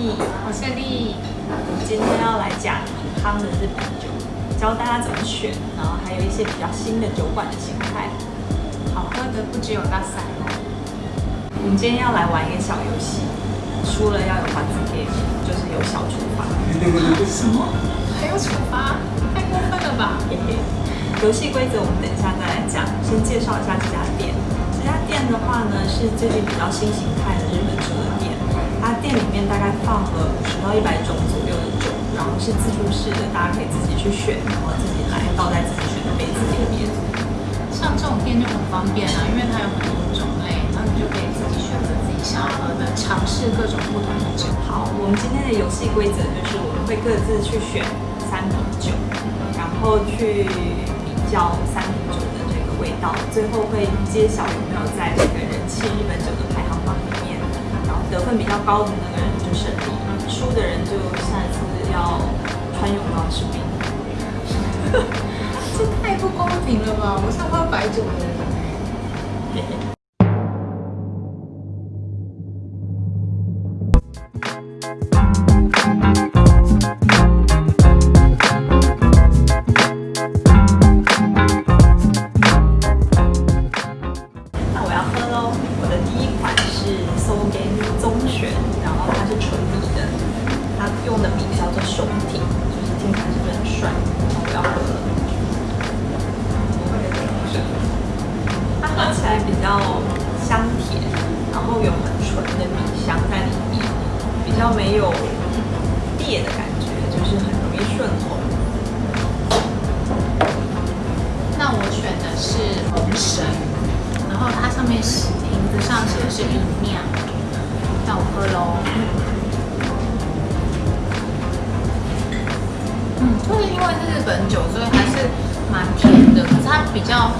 丽，我是丽。我们今天要来讲汤的日本酒，教大家怎么选，然后还有一些比较新的酒馆的形态。好喝的不只有大塞哦。我们今天要来玩一个小游戏，输了要有罚子给，就是有小处罚。什么？还有处罚？太过分了吧！游戏规则我们等一下再来讲，先介绍一下这家店。这家店的话呢，是最近比较新形态的日本酒的店。它店里面大概放了五十到一百种左右的酒，然后是自助式的，大家可以自己去选，然后自己来倒在自己选的杯子里面。像这种店就很方便啊，因为它有很多种类，然后你就可以自己选择自己想要喝的，尝试各种不同的酒。好，我们今天的游戏规则就是我们会各自去选三瓶酒，然后去比较三瓶酒的这个味道，最后会揭晓有没有在这个人气日本酒的排行得分比较高的那个人就胜利，输的人就下一次要穿泳装吃冰。这太不公平了吧！我是喝白酒的人。喽！我的第一款是 Sogen 棕选，然后它是纯米的，它用的米叫做熊挺，就是听起来是不是很帅？我要喝了。它喝起来比较香甜，然后有很纯的米香在里面，比较没有是饮料，那我喝喽。嗯，就是因为是日本酒，所以还是蛮甜的，可是它比较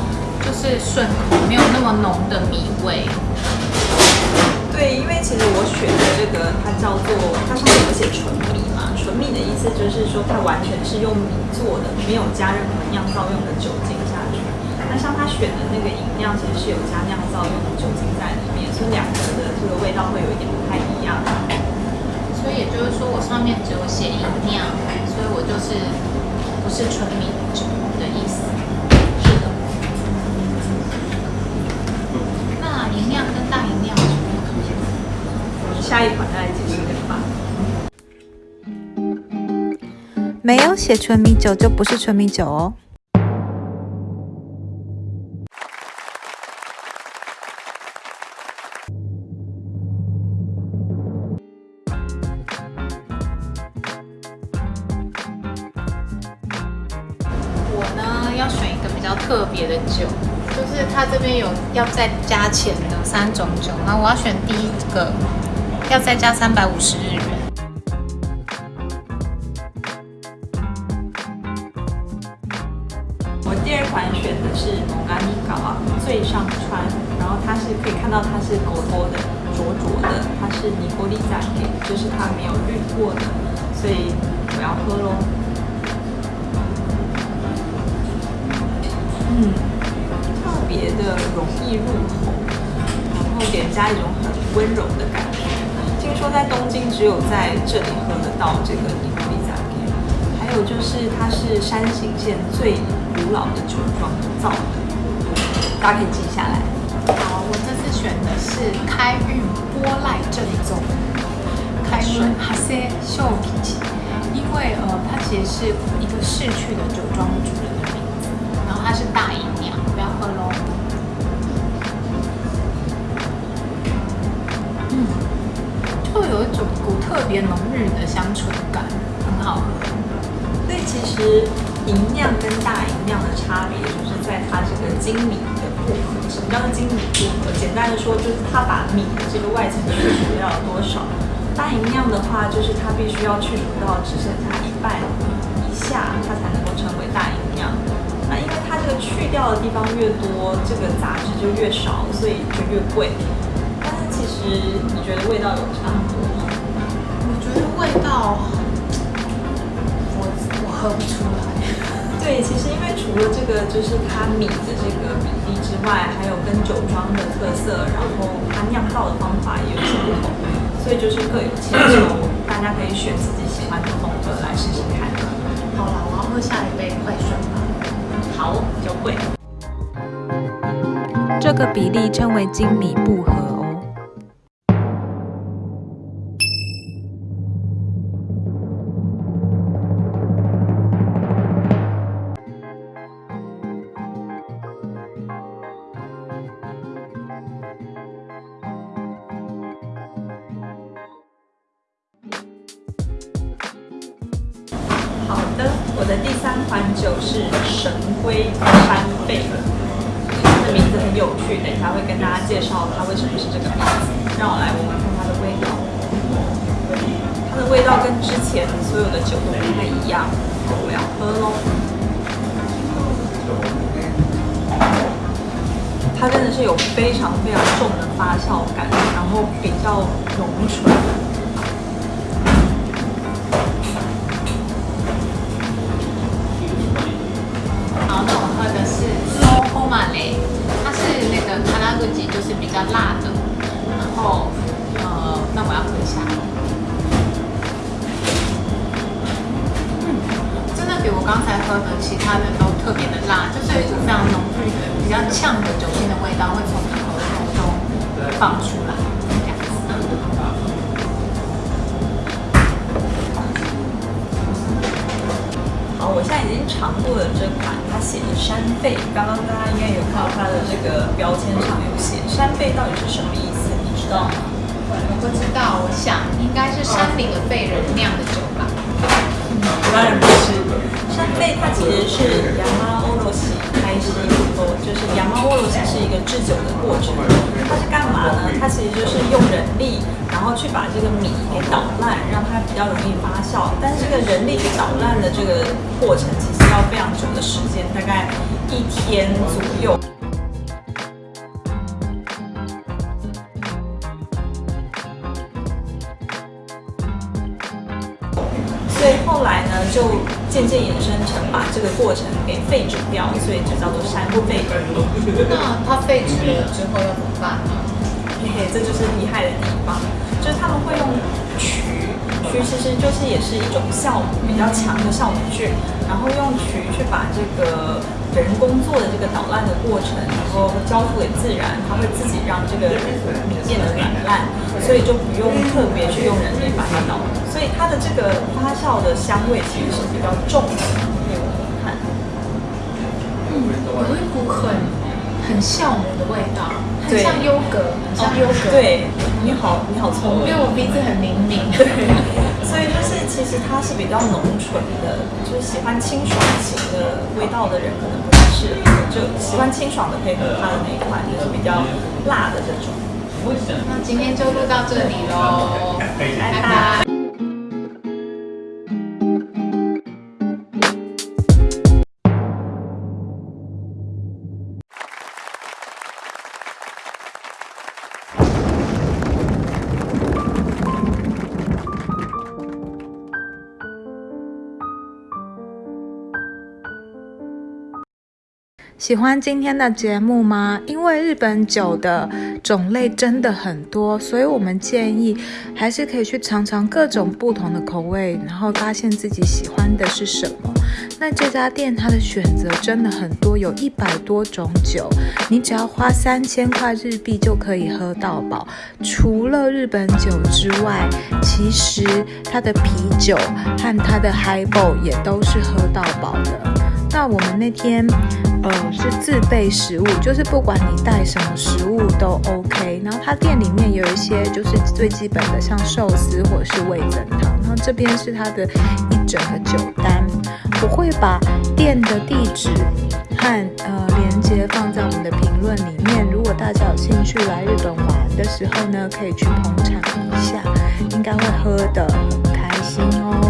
就是顺口，没有那么浓的米味。对，因为其实我选的这个，它叫做它上面有写纯米嘛，纯米的意思就是说它完全是用米做的，没有加任何酿造用的酒精。选的那个饮料，其实是有加酿造用的酒精在里面，所以两个的这个味道会有一点不太一样。所以也就是说，我上面只有写饮料，所以我就是不是纯米酒的意思。是的，那银酿跟大银酿有什么不同？我们下一款再来解释这个吧。没有写纯米酒就不是纯米酒哦。比较特别的酒，就是它这边有要再加钱的三种酒，那我要选第一个，要再加三百五十日元。我第二款选的是蒙嘎尼嘎最上川，然后它是可以看到它是勾勾的、浊浊的，它是尼古利赞给，就是它没有滤过的，所以我要喝喽。容易入口，然后给人家一种很温柔的感觉。听说在东京只有在这里喝得到这个尼波利赞给，还有就是它是山形县最古老的酒庄造的，大家可以记下来。好，我这次选的是开运波赖正宗，开运哈塞秀吉，因为呃它其实是一个逝去的酒庄主人的名字，然后它是大姨娘，特别浓郁的香醇感，很好喝。所以其实银酿跟大银酿的差别，就是在它这个精米的不合。什么叫做精米不合？简单的说，就是它把米的这个外层去除掉了多少。大银酿的话，就是它必须要去除到只剩下一半以下，它才能够成为大银酿。那因为它这个去掉的地方越多，这个杂质就越少，所以就越贵。但是其实你觉得味道有差吗？味道，我我喝不出来。对，其实因为除了这个，就是它米的这个比例之外，还有跟酒庄的特色，然后它酿造的方法也有些不同。所以就是各有千秋，大家可以选自己喜欢的风格来试试看。好了，我要喝下一杯快顺吧。好，就会。这个比例称为精米步合好的，我的第三款酒是神龟山贝，它的名字很有趣，等一下会跟大家介绍它为什么是这个名字。让我来闻闻看它的味道，它的味道跟之前所有的酒都不太一样。我要喝喽，它真的是有非常非常重的发酵感，然后比较浓醇。比较辣的。然后，呃，那我要喝一下。嗯，真的比我刚才喝的其他的都特别的辣，就是有一种非常浓郁的、比较呛的酒精的味道会从喉咙中放出来，好，我现在已经尝过了这款，写的山贝，刚刚大家应该有看到它的这个标签上有写山贝到底是什么意思，你知道吗？我不知道，我想应该是山顶的贝人酿的酒吧。当然不是，山贝它其实是就是亚麻欧罗西是一个制酒的过程。它是干嘛呢？它其实就是用人力，然后去把这个米给捣烂，让它比较容易发酵。但是这个人力去捣烂的这个过程，其实要非常久的时间，大概一天左右。就渐渐衍生成把这个过程给废止掉，所以就叫做山贝。那它废止了之后要怎么办呢？嘿嘿，这就是厉害的地方，就是他们会用曲，曲其实就是也是一种酵母比较强的酵母菌，然后用曲去把这个人工做的这个捣烂的过程，然后交付给自然，它会自己让这个米变得软烂，所以就不用特别去用人力把它捣，所以它的这个发酵的香味其实是比较重的。嗯，有一股很很酵母的味道，很像优格，很像优格。，对，你好，你好聪明因为。我鼻子很灵敏。对，所以就是其实它是比较浓醇的，就是喜欢清爽型的味道的人可能不太适合，就喜欢清爽的可以喝它的那一款，就是比较辣的这种。那今天就录到这里喽，拜拜。喜欢今天的节目吗？因为日本酒的种类真的很多，所以我们建议还是可以去尝尝各种不同的口味，然后发现自己喜欢的是什么。那这家店它的选择真的很多，有一百多种酒，你只要花三千块日币就可以喝到饱。除了日本酒之外，其实它的啤酒和它的 highball 也都是喝到饱的。那我们那天，呃，是自备食物，就是不管你带什么食物都 OK。然后它店里面有一些就是最基本的，像寿司或者是味噌汤。然后这边是它的一整个酒单，我会把店的地址和呃连接放在我们的评论里面。如果大家有兴趣来日本玩的时候呢，可以去捧场一下，应该会喝得很开心哦。